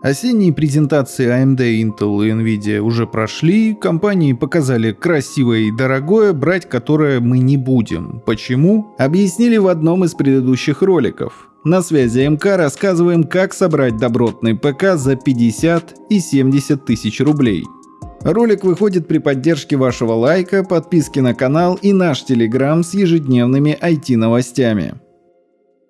Осенние презентации AMD, Intel и Nvidia уже прошли, компании показали красивое и дорогое, брать которое мы не будем. Почему? Объяснили в одном из предыдущих роликов. На связи МК рассказываем, как собрать добротный ПК за 50 и 70 тысяч рублей. Ролик выходит при поддержке вашего лайка, подписки на канал и наш телеграм с ежедневными IT-новостями.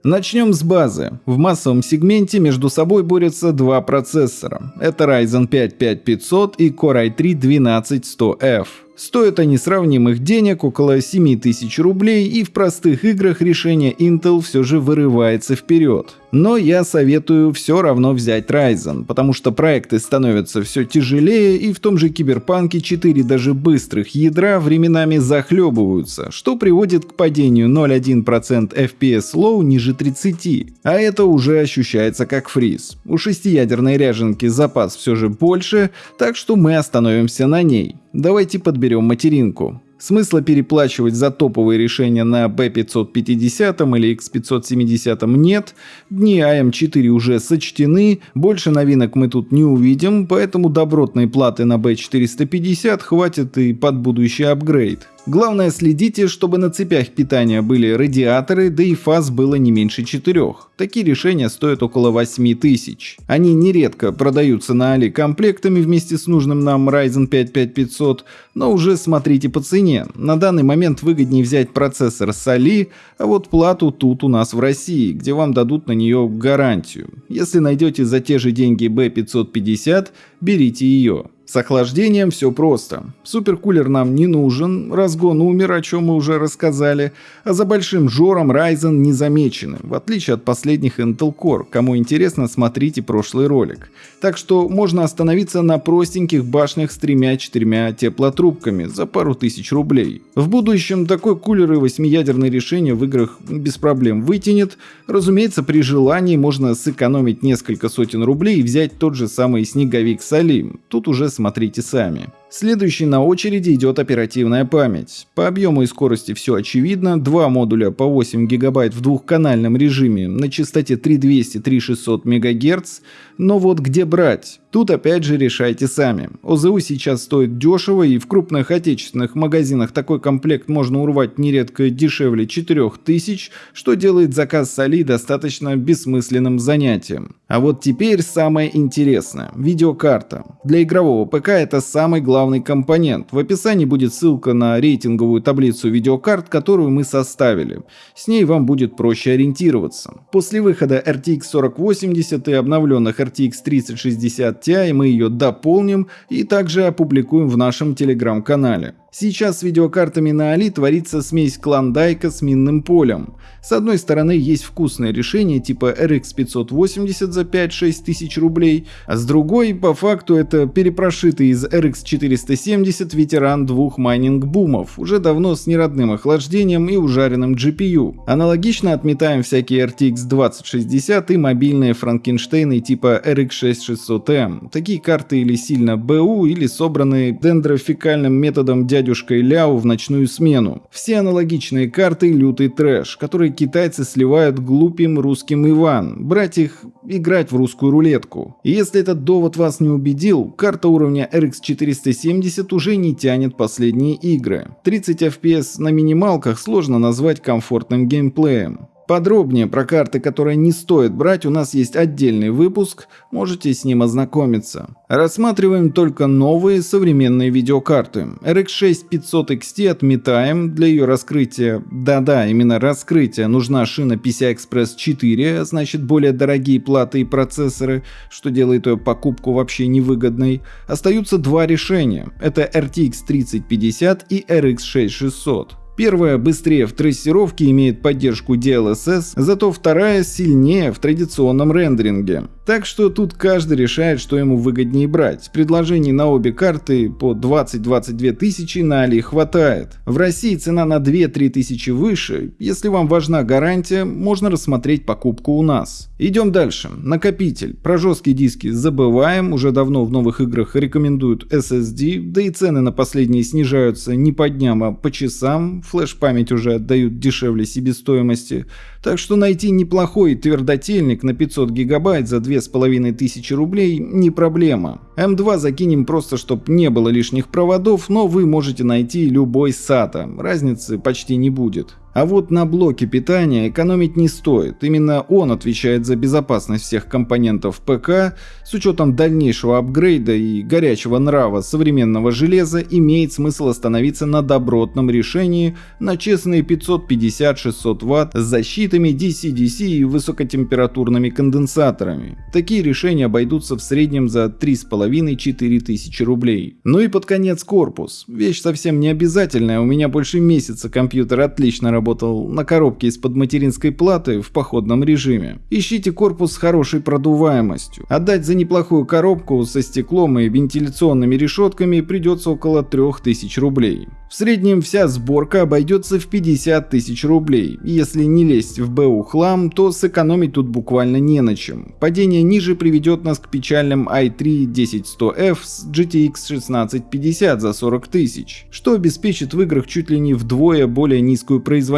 Начнем с базы. В массовом сегменте между собой борются два процессора. Это Ryzen 5 5500 и Core i3 12100F. Стоят они сравнимых денег около 7000 рублей и в простых играх решение Intel все же вырывается вперед. Но я советую все равно взять Ryzen, потому что проекты становятся все тяжелее и в том же Киберпанке 4 даже быстрых ядра временами захлебываются, что приводит к падению 0,1% FPS low ниже 30, а это уже ощущается как фриз. У шестиядерной ряженки запас все же больше, так что мы остановимся на ней. Давайте подберем материнку. Смысла переплачивать за топовые решения на B550 или X570 нет, дни AM4 уже сочтены, больше новинок мы тут не увидим, поэтому добротной платы на B450 хватит и под будущий апгрейд. Главное следите, чтобы на цепях питания были радиаторы, да и фаз было не меньше четырех. Такие решения стоят около 8 тысяч. Они нередко продаются на Али комплектами вместе с нужным нам Ryzen 5 5500, но уже смотрите по цене. На данный момент выгоднее взять процессор с Али, а вот плату тут у нас в России, где вам дадут на нее гарантию. Если найдете за те же деньги B550, берите ее. С охлаждением все просто. Суперкулер нам не нужен, разгон умер, о чем мы уже рассказали, а за большим жором Ryzen не замечены, в отличие от последних Intel Core. Кому интересно, смотрите прошлый ролик. Так что можно остановиться на простеньких башнях с тремя-четырьмя теплотрубками за пару тысяч рублей. В будущем такой кулер и восьмиядерное решение в играх без проблем вытянет. Разумеется, при желании можно сэкономить несколько сотен рублей и взять тот же самый снеговик Салим. Тут уже смотрите сами. Следующий на очереди идет оперативная память. По объему и скорости все очевидно. Два модуля по 8 ГБ в двухканальном режиме на частоте 3200-3600 МГц. Но вот где брать? Тут опять же решайте сами. ОЗУ сейчас стоит дешево и в крупных отечественных магазинах такой комплект можно урвать нередко дешевле 4000, что делает заказ с Али достаточно бессмысленным занятием. А вот теперь самое интересное. Видеокарта. Для игрового ПК это самый главный главный компонент. В описании будет ссылка на рейтинговую таблицу видеокарт, которую мы составили. С ней вам будет проще ориентироваться. После выхода RTX 4080 и обновленных RTX 3060 Ti мы ее дополним и также опубликуем в нашем телеграм-канале. Сейчас с видеокартами на Али творится смесь Клондайка с минным полем. С одной стороны есть вкусное решение типа RX 580 за 5-6 тысяч рублей, а с другой по факту это перепрошитый из RX 470 ветеран двух майнинг-бумов, уже давно с неродным охлаждением и ужаренным GPU. Аналогично отметаем всякие RTX 2060 и мобильные Франкенштейны типа RX 6600M. Такие карты или сильно БУ, или собраны дендрофекальным методом дядя дядюшкой Ляо в ночную смену. Все аналогичные карты лютый трэш, которые китайцы сливают глупым русским Иванам, брать их играть в русскую рулетку. И если этот довод вас не убедил, карта уровня RX 470 уже не тянет последние игры. 30 FPS на минималках сложно назвать комфортным геймплеем. Подробнее про карты, которые не стоит брать, у нас есть отдельный выпуск, можете с ним ознакомиться. Рассматриваем только новые современные видеокарты. RX 6500 XT отметаем, для ее раскрытия, да-да, именно раскрытия, нужна шина PCI-Express 4, значит более дорогие платы и процессоры, что делает ее покупку вообще невыгодной. Остаются два решения, это RTX 3050 и RX 6600. Первая быстрее в трассировке имеет поддержку DLSS, зато вторая сильнее в традиционном рендеринге. Так что тут каждый решает, что ему выгоднее брать. Предложений на обе карты по 20-22 тысячи на Али хватает. В России цена на 2-3 тысячи выше. Если вам важна гарантия, можно рассмотреть покупку у нас. Идем дальше. Накопитель. Про жесткие диски забываем. Уже давно в новых играх рекомендуют SSD. Да и цены на последние снижаются не по дням, а по часам. Флеш-память уже отдают дешевле себестоимости. Так что найти неплохой твердотельник на 500 гигабайт за 2 2500 рублей не проблема. М2 закинем просто, чтобы не было лишних проводов, но вы можете найти любой SATA, разницы почти не будет. А вот на блоке питания экономить не стоит. Именно он отвечает за безопасность всех компонентов ПК. С учетом дальнейшего апгрейда и горячего нрава современного железа имеет смысл остановиться на добротном решении на честные 550-600 Вт с защитами DC-DC и высокотемпературными конденсаторами. Такие решения обойдутся в среднем за 3,5-4 тысячи рублей. Ну и под конец корпус. Вещь совсем не обязательная, у меня больше месяца компьютер отлично работает работал на коробке из-под материнской платы в походном режиме. Ищите корпус с хорошей продуваемостью. Отдать за неплохую коробку со стеклом и вентиляционными решетками придется около 3000 рублей. В среднем вся сборка обойдется в 50 тысяч рублей. Если не лезть в БУ хлам, то сэкономить тут буквально не на чем. Падение ниже приведет нас к печальным i3 10100F с GTX 1650 за 40 тысяч, что обеспечит в играх чуть ли не вдвое более низкую производительность.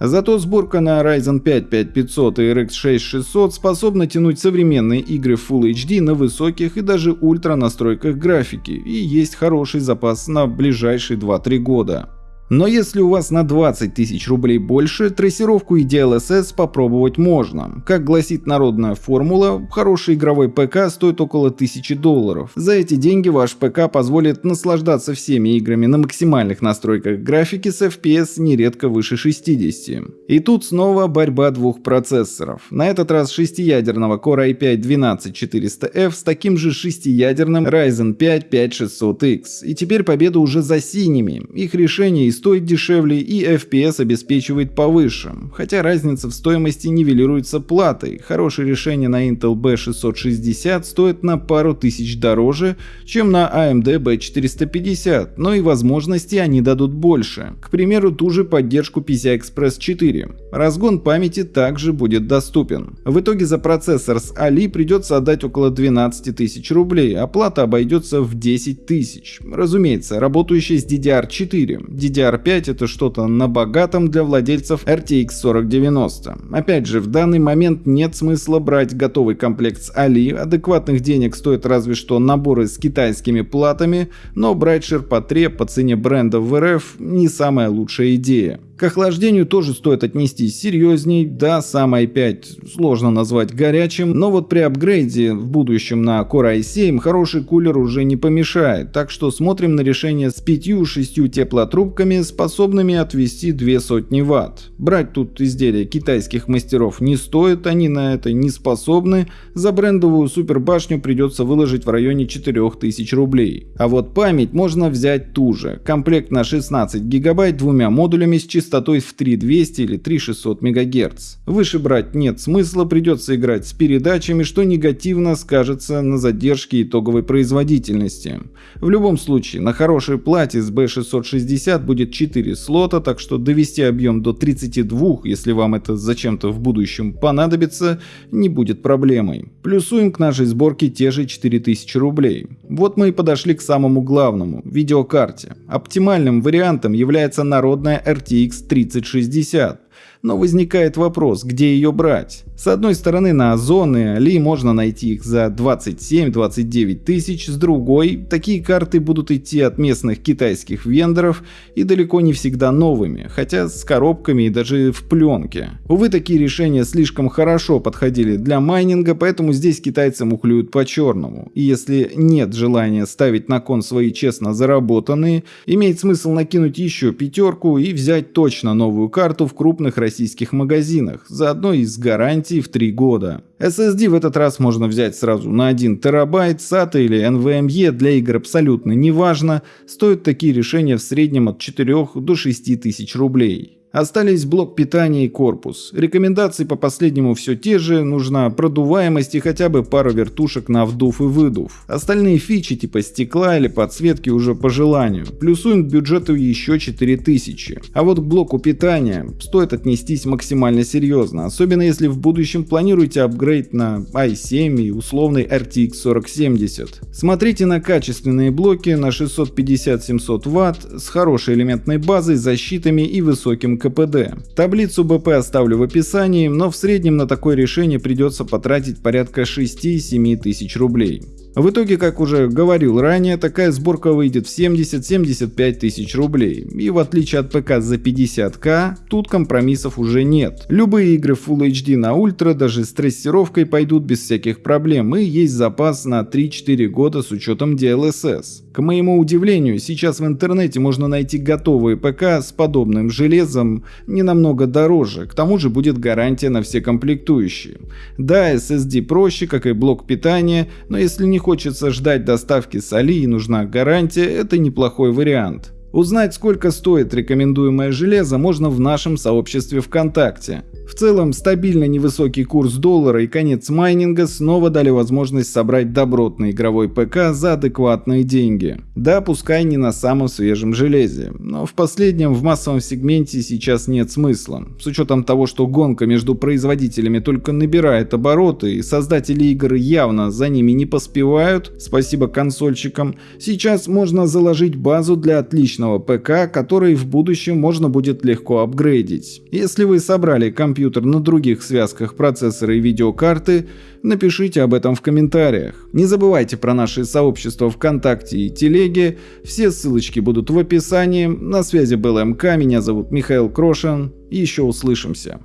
Зато сборка на Ryzen 5 5500 и RX 6600 способна тянуть современные игры Full HD на высоких и даже ультра настройках графики, и есть хороший запас на ближайшие 2 2-3 года. Но если у вас на 20 тысяч рублей больше, трассировку и DLSS попробовать можно. Как гласит народная формула, хороший игровой ПК стоит около 1000 долларов. За эти деньги ваш ПК позволит наслаждаться всеми играми на максимальных настройках графики с FPS нередко выше 60. И тут снова борьба двух процессоров. На этот раз шестиядерного Core i5-12400F с таким же шестиядерным Ryzen 5 5600X. И теперь победа уже за синими. Их решение из стоит дешевле и FPS обеспечивает повыше, хотя разница в стоимости нивелируется платой. Хорошее решение на Intel B660 стоит на пару тысяч дороже, чем на AMD B450, но и возможности они дадут больше. К примеру, ту же поддержку PCI-Express 4. Разгон памяти также будет доступен. В итоге за процессор с Ali придется отдать около 12 тысяч рублей, а плата обойдется в 10 тысяч. Разумеется, работающая с DDR4. DDR DDR5 это что-то на богатом для владельцев RTX 4090. Опять же, в данный момент нет смысла брать готовый комплект с Ali, адекватных денег стоит разве что наборы с китайскими платами, но брать ширпотреб по цене брендов в РФ не самая лучшая идея. К охлаждению тоже стоит отнестись серьезней, да, сам i5 сложно назвать горячим, но вот при апгрейде в будущем на Core i7 хороший кулер уже не помешает, так что смотрим на решение с 5-6 теплотрубками, способными отвести 2 сотни ватт. Брать тут изделия китайских мастеров не стоит, они на это не способны, за брендовую супербашню придется выложить в районе 4000 рублей. А вот память можно взять ту же, комплект на 16 гигабайт двумя модулями с частотой частотой в 3200 или 3600 МГц. Выше брать нет смысла, придется играть с передачами, что негативно скажется на задержке итоговой производительности. В любом случае, на хорошей плате с B660 будет 4 слота, так что довести объем до 32, если вам это зачем-то в будущем понадобится, не будет проблемой. Плюсуем к нашей сборке те же 4000 рублей. Вот мы и подошли к самому главному – видеокарте. Оптимальным вариантом является народная RTX 3060. Но возникает вопрос, где ее брать? С одной стороны на Озон Али можно найти их за 27-29 тысяч, с другой такие карты будут идти от местных китайских вендоров и далеко не всегда новыми, хотя с коробками и даже в пленке. Увы, такие решения слишком хорошо подходили для майнинга, поэтому здесь китайцы мухлюют по черному. И если нет желания ставить на кон свои честно заработанные, имеет смысл накинуть еще пятерку и взять точно новую карту в крупных российских магазинах, заодно и гарантией гарантии в 3 года. SSD в этот раз можно взять сразу на 1 терабайт, SATA или NVMe для игр абсолютно неважно, стоят такие решения в среднем от 4 до 6 тысяч рублей. Остались блок питания и корпус. Рекомендации по последнему все те же, нужна продуваемость и хотя бы пара вертушек на вдув и выдув. Остальные фичи типа стекла или подсветки уже по желанию. Плюсуем к бюджету еще 4000. А вот к блоку питания стоит отнестись максимально серьезно, особенно если в будущем планируете апгрейд на i7 и условный RTX 4070. Смотрите на качественные блоки на 650-700 Вт с хорошей элементной базой, защитами и высоким КПД. Таблицу БП оставлю в описании, но в среднем на такое решение придется потратить порядка 6-7 тысяч рублей. В итоге, как уже говорил ранее, такая сборка выйдет в 70-75 тысяч рублей. И в отличие от ПК за 50к, тут компромиссов уже нет. Любые игры Full HD на ультра даже с трассировкой пойдут без всяких проблем и есть запас на 3-4 года с учетом DLSS. К моему удивлению, сейчас в интернете можно найти готовые ПК с подобным железом не намного дороже, к тому же будет гарантия на все комплектующие. Да, SSD проще, как и блок питания, но если не хочется ждать доставки с Али и нужна гарантия, это неплохой вариант. Узнать, сколько стоит рекомендуемое железо, можно в нашем сообществе ВКонтакте. В целом, стабильно невысокий курс доллара и конец майнинга снова дали возможность собрать добротный игровой ПК за адекватные деньги. Да, пускай не на самом свежем железе, но в последнем в массовом сегменте сейчас нет смысла. С учетом того, что гонка между производителями только набирает обороты и создатели игр явно за ними не поспевают, спасибо консольщикам, сейчас можно заложить базу для отличного ПК, который в будущем можно будет легко апгрейдить. Если вы собрали компьютер на других связках процессора и видеокарты, напишите об этом в комментариях. Не забывайте про наши сообщества ВКонтакте и Телеге, все ссылочки будут в описании. На связи был МК, меня зовут Михаил Крошин, еще услышимся.